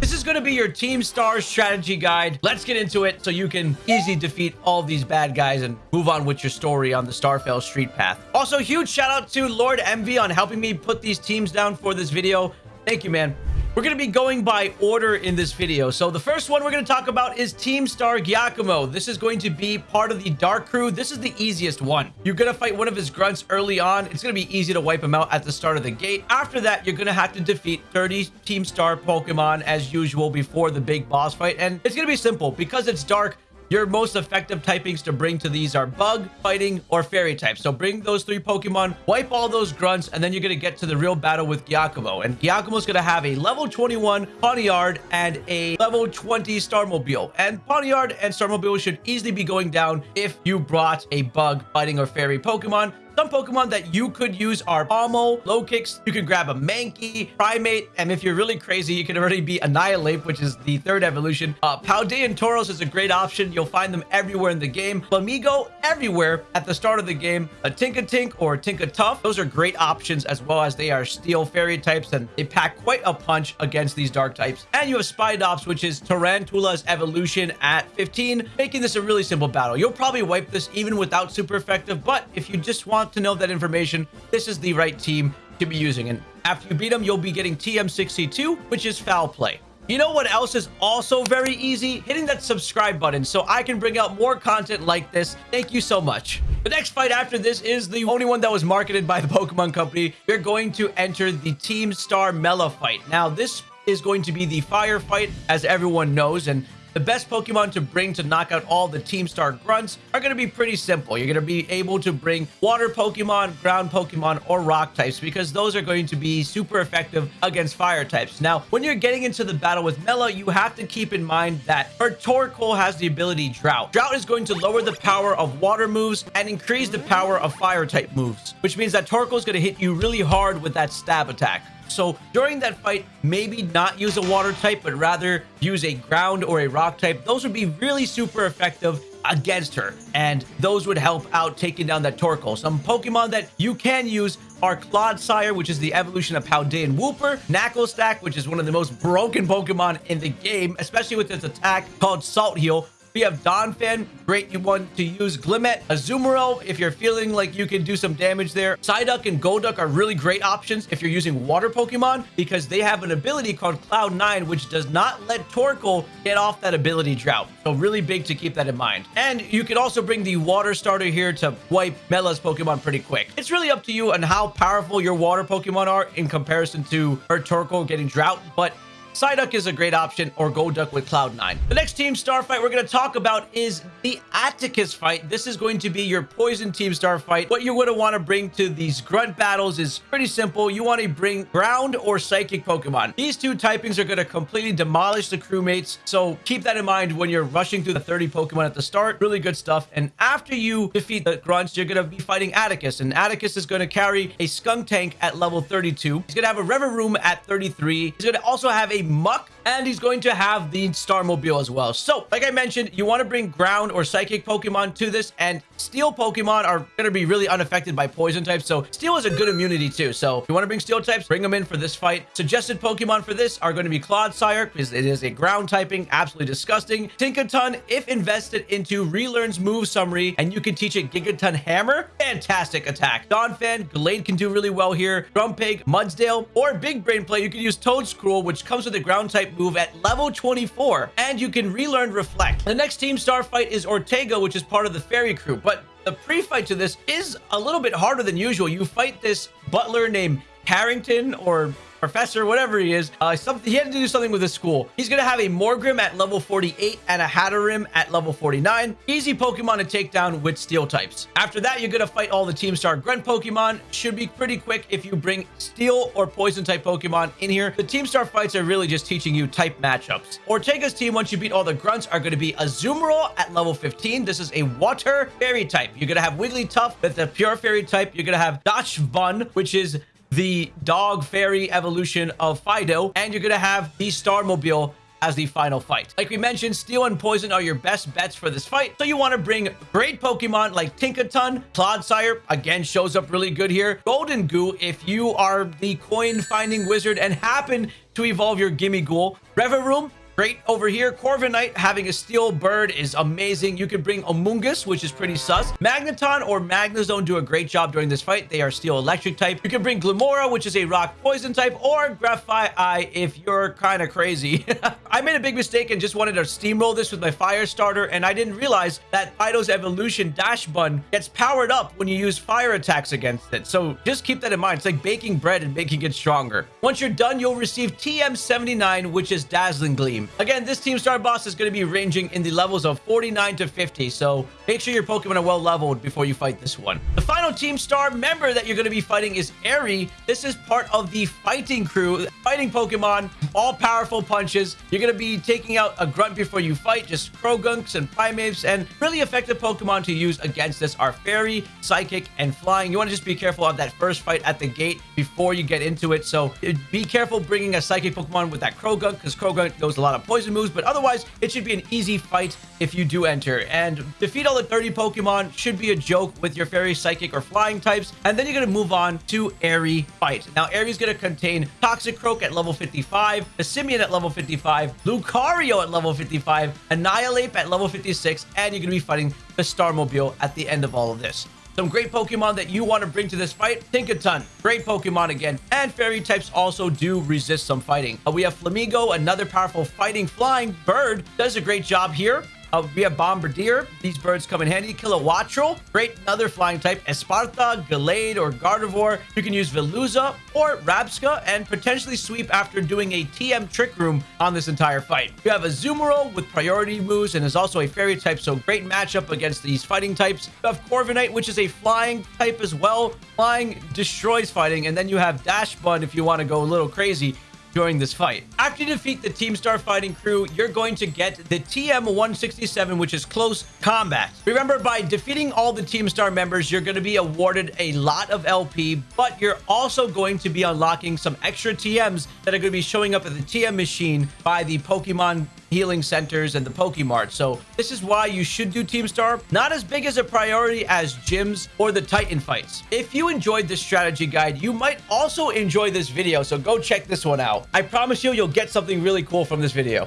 This is going to be your Team Star strategy guide. Let's get into it so you can easily defeat all these bad guys and move on with your story on the Starfall Street Path. Also, huge shout out to Lord Envy on helping me put these teams down for this video. Thank you, man. We're going to be going by order in this video. So the first one we're going to talk about is Team Star Giacomo. This is going to be part of the Dark Crew. This is the easiest one. You're going to fight one of his grunts early on. It's going to be easy to wipe him out at the start of the gate. After that, you're going to have to defeat 30 Team Star Pokemon as usual before the big boss fight. And it's going to be simple because it's dark. Your most effective typings to bring to these are bug, fighting, or fairy types. So bring those three Pokemon, wipe all those grunts, and then you're going to get to the real battle with Giacomo. And Giacomo's going to have a level 21 Pawniard and a level 20 Starmobile. And Pawniard and Starmobile should easily be going down if you brought a bug, fighting, or fairy Pokemon. Some Pokemon that you could use are Pommel, Lokix. You can grab a Mankey, Primeape, and if you're really crazy, you can already be Annihilape, which is the third evolution. Uh, Paldean Tauros is a great option. You'll find them everywhere in the game. Flamigo, everywhere at the start of the game. A Tinkatink or Tinkatuff. Those are great options as well as they are Steel Fairy types and they pack quite a punch against these Dark types. And you have Spidops, which is Tarountula's evolution at 15, making this a really simple battle. You'll probably wipe this even without super effective, but if you just want to know that information, this is the right team to be using. And after you beat them, you'll be getting TM62, which is foul play. You know what else is also very easy? Hitting that subscribe button so I can bring out more content like this. Thank you so much. The next fight after this is the only one that was marketed by the Pokemon Company. We're going to enter the Team Star Mela fight. Now, this is going to be the fire fight, as everyone knows, and the best Pokemon to bring to knock out all the Team Star grunts are going to be pretty simple. You're going to be able to bring water Pokemon, ground Pokemon, or rock types because those are going to be super effective against fire types. Now, when you're getting into the battle with Mela, you have to keep in mind that her Torkoal has the ability Drought. Drought is going to lower the power of water moves and increase the power of fire type moves, which means that Torkoal is going to hit you really hard with that stab attack. So during that fight, maybe not use a water type, but rather use a ground or a rock type. Those would be really super effective against her and those would help out taking down that Torkoal. Some Pokemon that you can use are Clodsire, which is the evolution of Paldean Wooper, Knuckle which is one of the most broken Pokemon in the game, especially with its attack called Salt Heal, we have Donphan, great you want to use Glimmet, Azumarill if you're feeling like you can do some damage there. Psyduck and Golduck are really great options if you're using water Pokemon because they have an ability called Cloud9 which does not let Torkoal get off that ability drought. So really big to keep that in mind. And you can also bring the water starter here to wipe Mela's Pokemon pretty quick. It's really up to you on how powerful your water Pokemon are in comparison to her Torkoal getting drought, but Psyduck is a great option, or Golduck with Cloud9. The next Team Star fight we're going to talk about is the Atticus fight. This is going to be your Poison Team Star fight. What you're going to want to bring to these grunt battles is pretty simple. You want to bring Ground or Psychic Pokemon. These two typings are going to completely demolish the crewmates, so keep that in mind when you're rushing through the 30 Pokemon at the start. Really good stuff. And after you defeat the grunts, you're going to be fighting Atticus, and Atticus is going to carry a Skuntank at level 32. He's going to have a Revavroom at 33. He's going to also have a Muk, and he's going to have the Starmobile as well. So, like I mentioned, you want to bring ground or psychic Pokemon to this, and steel Pokemon are going to be really unaffected by poison types, so steel is a good immunity too. So, if you want to bring steel types, bring them in for this fight. Suggested Pokemon for this are going to be Clodsire, because it is a ground typing, absolutely disgusting. Tinkaton, if invested into relearns move summary, and you can teach it Gigaton Hammer, fantastic attack. Donphan, Gallade can do really well here. Grumpig, Mudsdale, or Big Brain Play, you can use Toedscruel, which comes with a ground type move at level 24, and you can relearn Reflect. The next Team Star fight is Ortega, which is part of the Fairy Crew, but the pre-fight to this is a little bit harder than usual. You fight this butler named Harrington or professor, whatever he is, uh, something he had to do something with his school. He's going to have a Morgrem at level 48 and a Hattrem at level 49. Easy Pokemon to take down with Steel types. After that, you're going to fight all the Team Star Grunt Pokemon. Should be pretty quick if you bring Steel or Poison type Pokemon in here. The Team Star fights are really just teaching you type matchups. Ortega's team, once you beat all the Grunts, are going to be Azumarill at level 15. This is a Water Fairy type. You're going to have Wigglytuff with the Pure Fairy type. You're going to have Dachsbun, which is the dog fairy evolution of Fidough, and you're going to have the Starmobile as the final fight. Like we mentioned, Steel and Poison are your best bets for this fight, so you want to bring great Pokemon like Tinkaton, Clodsire, again, shows up really good here. Gholdengo if you are the coin-finding wizard and happen to evolve your Gimmighoul. Revavroom, Great over here. Corviknight having a steel bird is amazing. You could bring Amoonguss, which is pretty sus. Magneton or Magnezone do a great job during this fight. They are steel electric type. You can bring Glimmora, which is a rock poison type, or Grafaiai if you're kind of crazy. I made a big mistake and just wanted to steamroll this with my fire starter, and I didn't realize that Fidough's evolution Dachsbun gets powered up when you use fire attacks against it. So just keep that in mind. It's like baking bread and making it stronger. Once you're done, you'll receive TM79, which is Dazzling Gleam. Again, this Team Star boss is going to be ranging in the levels of 49 to 50, so make sure your Pokemon are well leveled before you fight this one. The final Team Star member that you're going to be fighting is Eri. This is part of the fighting crew, fighting Pokemon, all powerful punches. You're going to be taking out a grunt before you fight, just Croagunks and Primeapes, and really effective Pokemon to use against this are Fairy, Psychic, and Flying. You want to just be careful of that first fight at the gate before you get into it, so be careful bringing a Psychic Pokemon with that Croagunk, because Croagunk goes a lot of poison moves, but otherwise, it should be an easy fight if you do enter. And defeat all the 30 Pokemon should be a joke with your Fairy, Psychic, or Flying types. And then you're going to move on to Eri Fight. Now, Eri's going to contain Toxicroak at level 55, Simian at level 55, Lucario at level 55, Annihilape at level 56, and you're going to be fighting the Starmobile at the end of all of this. Some great Pokemon that you want to bring to this fight. Tinkaton, great Pokemon again. And Fairy types also do resist some fighting. Uh, we have Flamigo, another powerful fighting flying bird. Does a great job here. Uh, we have Bombirdier. These birds come in handy. Kilowattrel. Great another flying type. Espathra, Gallade, or Gardevoir. You can use Veluza or Rabsca and potentially sweep after doing a TM Trick Room on this entire fight. You have Azumarill with priority moves and is also a fairy type, so great matchup against these fighting types. You have Corviknight, which is a flying type as well. Flying destroys fighting. And then you have Dachsbun if you want to go a little crazy during this fight. After you defeat the Team Star fighting crew, you're going to get the TM-167, which is close combat. Remember, by defeating all the Team Star members, you're going to be awarded a lot of LP, but you're also going to be unlocking some extra TMs that are going to be showing up at the TM machine by the Pokemon healing centers and the Pokemart. So this is why you should do Team Star. Not as big as a priority as gyms or the Titan fights. If you enjoyed this strategy guide, you might also enjoy this video. So go check this one out. I promise you, you'll get something really cool from this video.